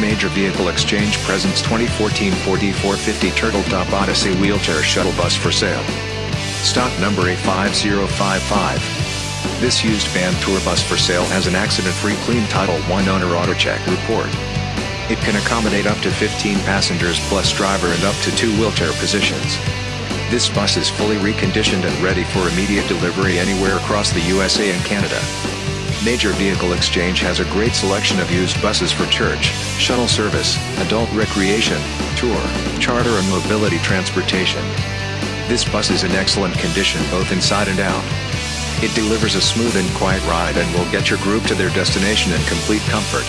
Major Vehicle Exchange presents 2014 Ford E450 Turtletop Odyssey Wheelchair Shuttle Bus for sale. Stock number A5055. This used van tour bus for sale has an accident-free clean Title I owner AutoCheck report. It can accommodate up to 15 passengers plus driver and up to two wheelchair positions. This bus is fully reconditioned and ready for immediate delivery anywhere across the USA and Canada. Major Vehicle Exchange has a great selection of used buses for church, shuttle service, adult recreation, tour, charter and mobility transportation. This bus is in excellent condition both inside and out. It delivers a smooth and quiet ride and will get your group to their destination in complete comfort.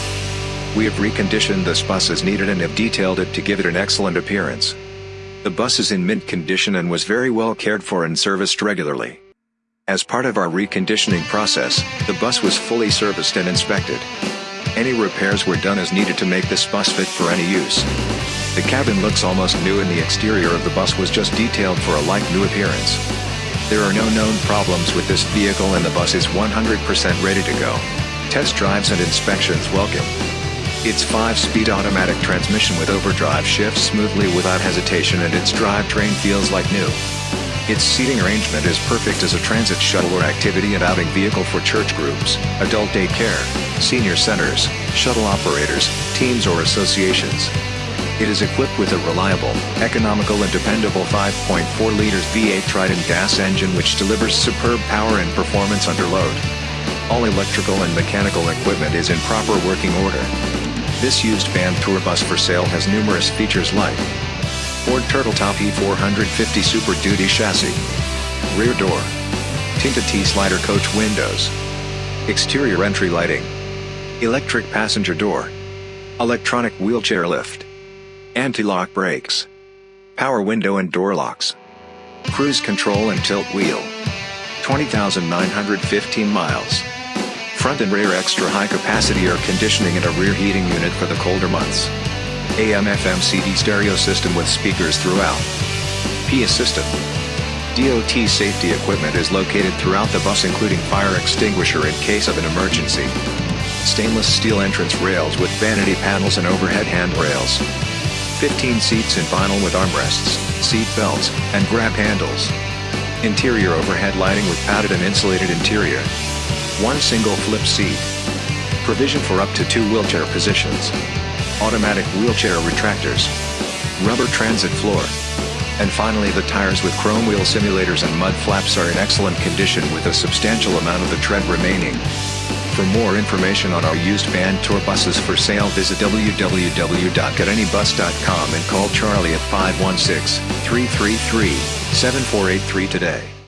We have reconditioned this bus as needed and have detailed it to give it an excellent appearance. The bus is in mint condition and was very well cared for and serviced regularly. As part of our reconditioning process, the bus was fully serviced and inspected. Any repairs were done as needed to make this bus fit for any use. The cabin looks almost new and the exterior of the bus was just detailed for a like new appearance. There are no known problems with this vehicle and the bus is 100% ready to go. Test drives and inspections welcome. Its 5-speed automatic transmission with overdrive shifts smoothly without hesitation and its drivetrain feels like new. Its seating arrangement is perfect as a transit shuttle or activity and outing vehicle for church groups, adult daycare, senior centers, shuttle operators, teams or associations. It is equipped with a reliable, economical and dependable 5.4 liters V8 Triton gas engine which delivers superb power and performance under load. All electrical and mechanical equipment is in proper working order. This used van tour bus for sale has numerous features like Ford Turtletop E450 Super Duty chassis, rear door, tinted T-slider coach windows, exterior entry lighting, electric passenger door, electronic wheelchair lift, anti-lock brakes, power window and door locks, cruise control and tilt wheel, 20,915 miles. Front and rear extra high capacity air conditioning and a rear heating unit for the colder months. AM FM CD stereo system with speakers throughout. PA system. DOT safety equipment is located throughout the bus including fire extinguisher in case of an emergency. Stainless steel entrance rails with vanity panels and overhead handrails. 15 seats in vinyl with armrests, seat belts, and grab handles. Interior overhead lighting with padded and insulated interior. One single flip seat. Provision for up to two wheelchair positions. Automatic wheelchair retractors. Rubber transit floor. And finally the tires with chrome wheel simulators and mud flaps are in excellent condition with a substantial amount of the tread remaining. For more information on our used van tour buses for sale visit www.getanybus.com and call Charlie at 516-333-7483 today.